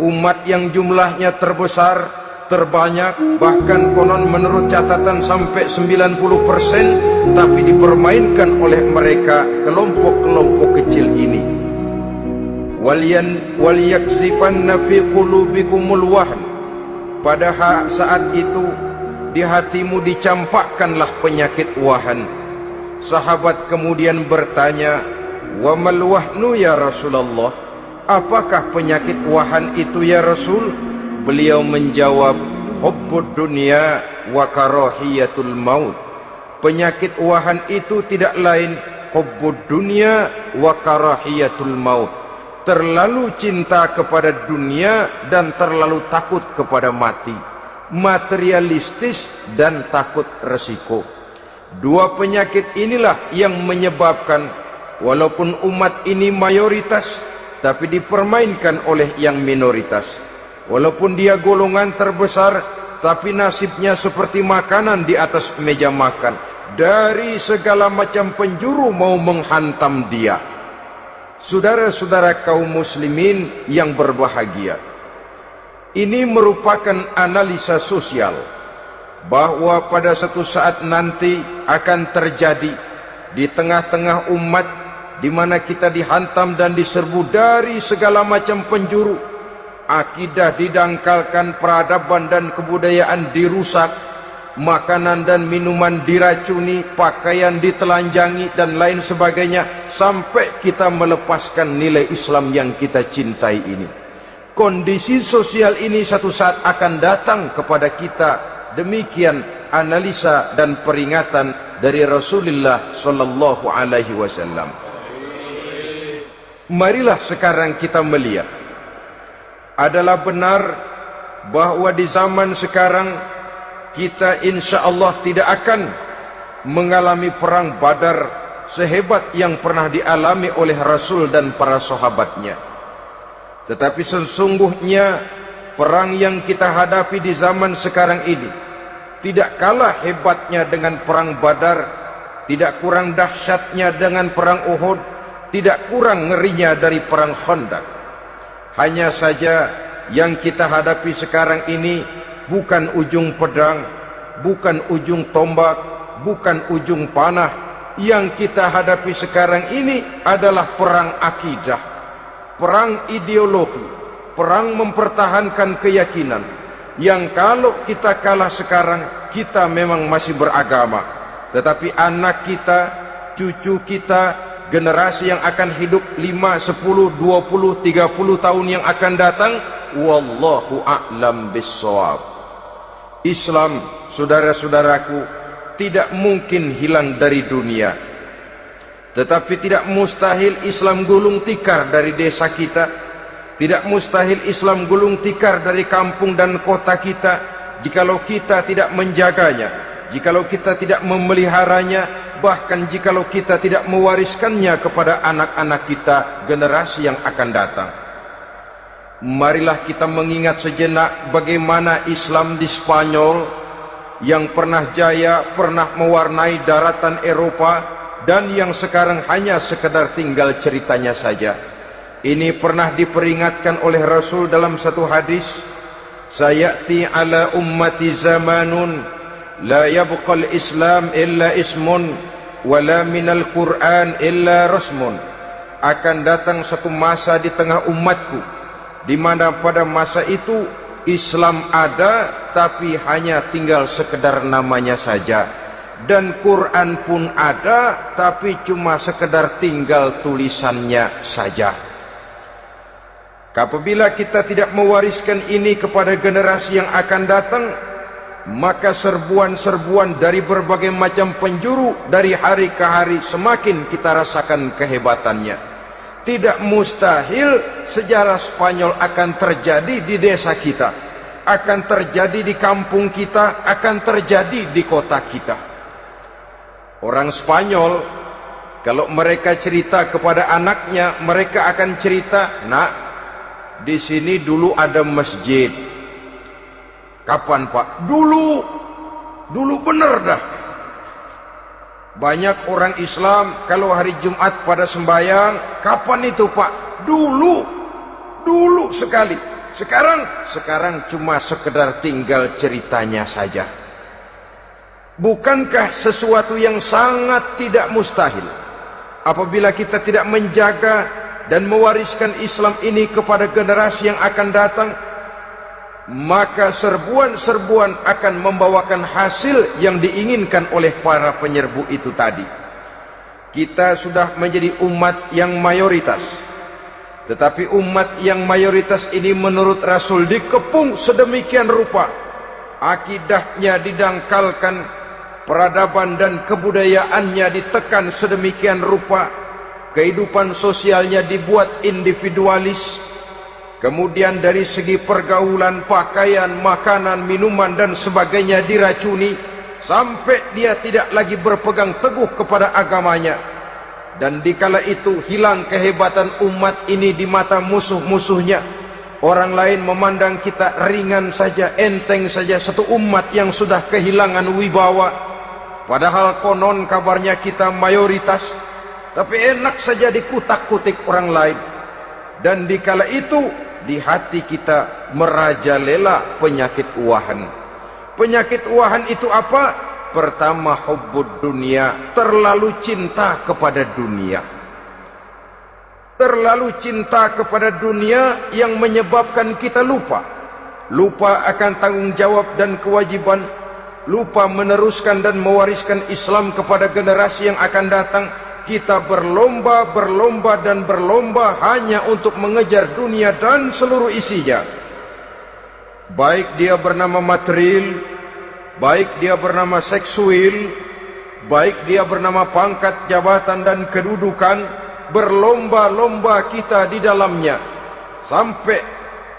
umat yang jumlahnya terbesar, terbanyak, bahkan konon menurut catatan sampai 90% tapi dipermainkan oleh mereka kelompok-kelompok kecil ini. Waliyan waliyakzifanna fi qulubikumul wahn. Pada saat itu di hatimu dicampakkanlah penyakit wahan. Sahabat kemudian bertanya, "Wa mal wahnu ya Rasulullah?" Apakah penyakit wahan itu ya Rasul? Beliau menjawab, Hubbud dunia wa karahiyatul maut. Penyakit wahan itu tidak lain hubbud dunia wa karahiyatul maut. Terlalu cinta kepada dunia dan terlalu takut kepada mati. Materialistis dan takut resiko. Dua penyakit inilah yang menyebabkan walaupun umat ini mayoritas tapi dipermainkan oleh yang minoritas. Walaupun dia golongan terbesar, tapi nasibnya seperti makanan di atas meja makan. Dari segala macam penjuru mau menghantam dia. Saudara-saudara kaum muslimin yang berbahagia. Ini merupakan analisa sosial bahawa pada satu saat nanti akan terjadi di tengah-tengah umat di mana kita dihantam dan diserbu dari segala macam penjuru. Akidah didangkalkan peradaban dan kebudayaan dirusak makanan dan minuman diracuni pakaian ditelanjangi dan lain sebagainya sampai kita melepaskan nilai Islam yang kita cintai ini. Kondisi sosial ini satu saat akan datang kepada kita. Demikian analisa dan peringatan dari Rasulullah sallallahu alaihi wasallam marilah sekarang kita melihat adalah benar bahawa di zaman sekarang kita insya Allah tidak akan mengalami perang badar sehebat yang pernah dialami oleh Rasul dan para sahabatnya. Tetapi sesungguhnya perang yang kita hadapi di zaman sekarang ini tidak kalah hebatnya dengan perang badar, tidak kurang dahsyatnya dengan perang Uhud, tidak kurang ngerinya dari perang Khandaq. Hanya saja yang kita hadapi sekarang ini bukan ujung pedang, bukan ujung tombak, bukan ujung panah. Yang kita hadapi sekarang ini adalah perang akidah, perang ideologi, perang mempertahankan keyakinan. Yang kalau kita kalah sekarang, kita memang masih beragama. Tetapi anak kita, cucu kita, generasi yang akan hidup 5, 10, 20, 30 tahun yang akan datang wallahu a'lam bissawab. Islam saudara-saudaraku tidak mungkin hilang dari dunia. Tetapi tidak mustahil Islam gulung tikar dari desa kita. Tidak mustahil Islam gulung tikar dari kampung dan kota kita. Jikalau kita tidak menjaganya jikalau kita tidak memeliharanya bahkan jikalau kita tidak mewariskannya kepada anak-anak kita generasi yang akan datang. Marilah kita mengingat sejenak bagaimana Islam di Spanyol yang pernah jaya pernah mewarnai daratan Eropa dan yang sekarang hanya sekedar tinggal ceritanya saja. Ini pernah diperingatkan oleh Rasul dalam satu hadis sayati ala ummati zamanun la yabqal islam illa ismun wala minal Quran illa rasmun. Akan datang satu masa di tengah umatku di mana pada masa itu Islam ada tapi hanya tinggal sekedar namanya saja. Dan Quran pun ada tapi cuma sekedar tinggal tulisannya saja. Apabila kita tidak mewariskan ini kepada generasi yang akan datang maka serbuan-serbuan dari berbagai macam penjuru dari hari ke hari semakin kita rasakan kehebatannya. Tidak mustahil sejarah Spanyol akan terjadi di desa kita, akan terjadi di kampung kita, akan terjadi di kota kita. Orang Spanyol kalau mereka cerita kepada anaknya, mereka akan cerita, "Nak, di sini dulu ada masjid." Kapan Pak? Dulu. Dulu benar dah. Banyak orang Islam kalau hari Jumat pada sembahyang, kapan itu Pak? Dulu. Dulu sekali. Sekarang, sekarang cuma sekedar tinggal ceritanya saja. Bukankah sesuatu yang sangat tidak mustahil apabila kita tidak menjaga dan mewariskan Islam ini kepada generasi yang akan datang maka serbuan-serbuan akan membawakan hasil yang diinginkan oleh para penyerbu itu tadi. Kita sudah menjadi umat yang mayoritas. Tetapi umat yang mayoritas ini menurut Rasul dikepung sedemikian rupa. Akidahnya didangkalkan peradaban dan kebudayaannya ditekan sedemikian rupa, kehidupan sosialnya dibuat individualis, kemudian dari segi pergaulan, pakaian, makanan, minuman dan sebagainya diracuni, sampai dia tidak lagi berpegang teguh kepada agamanya. Dan dikala itu hilang kehebatan umat ini di mata musuh-musuhnya. Orang lain memandang kita ringan saja, enteng saja, satu umat yang sudah kehilangan wibawa. Padahal konon kabarnya kita mayoritas Tapi enak saja dikutak-kutik orang lain Dan dikala itu Di hati kita merajalela penyakit uahan Penyakit uahan itu apa? Pertama hubbud dunia. Terlalu cinta kepada dunia. Terlalu cinta kepada dunia Yang menyebabkan kita lupa. Lupa akan tanggung jawab dan kewajiban. Lupa meneruskan dan mewariskan Islam kepada generasi yang akan datang kita berlomba berlomba dan berlomba hanya untuk mengejar dunia dan seluruh isinya. Baik dia bernama material baik dia bernama seksual baik dia bernama pangkat jabatan dan kedudukan berlomba-lomba kita di dalamnya. Sampai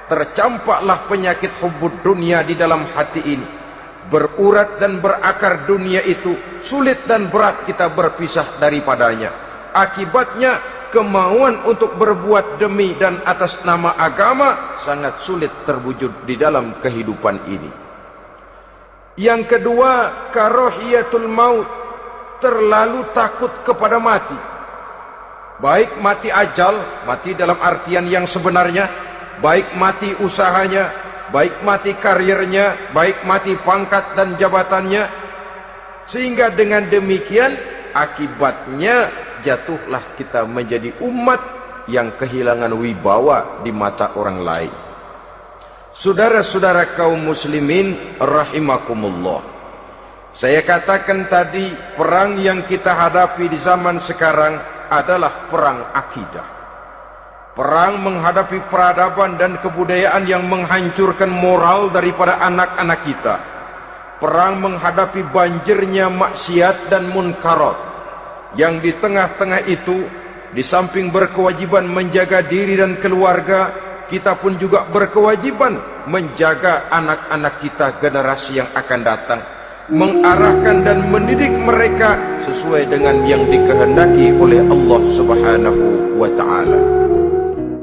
tercampaklah penyakit hubud dunia di dalam hati ini berurat dan berakar dunia itu sulit dan berat kita berpisah daripadanya. Akibatnya kemauan untuk berbuat demi dan atas nama agama sangat sulit terwujud di dalam kehidupan ini. Yang kedua karohiyatul maut terlalu takut kepada mati. Baik mati ajal mati dalam artian yang sebenarnya baik mati usahanya baik mati karirnya, baik mati pangkat dan jabatannya, sehingga dengan demikian akibatnya jatuhlah kita menjadi umat yang kehilangan wibawa di mata orang lain. Saudara-saudara kaum muslimin rahimakumullah. Saya katakan tadi perang yang kita hadapi di zaman sekarang adalah perang akidah. Perang menghadapi peradaban dan kebudayaan yang menghancurkan moral daripada anak-anak kita. Perang menghadapi banjirnya maksiat dan munkarat. Yang di tengah-tengah itu, di samping berkewajiban menjaga diri dan keluarga, kita pun juga berkewajiban menjaga anak-anak kita generasi yang akan datang. Mengarahkan dan mendidik mereka sesuai dengan yang dikehendaki oleh Allah subhanahu wa ta'ala.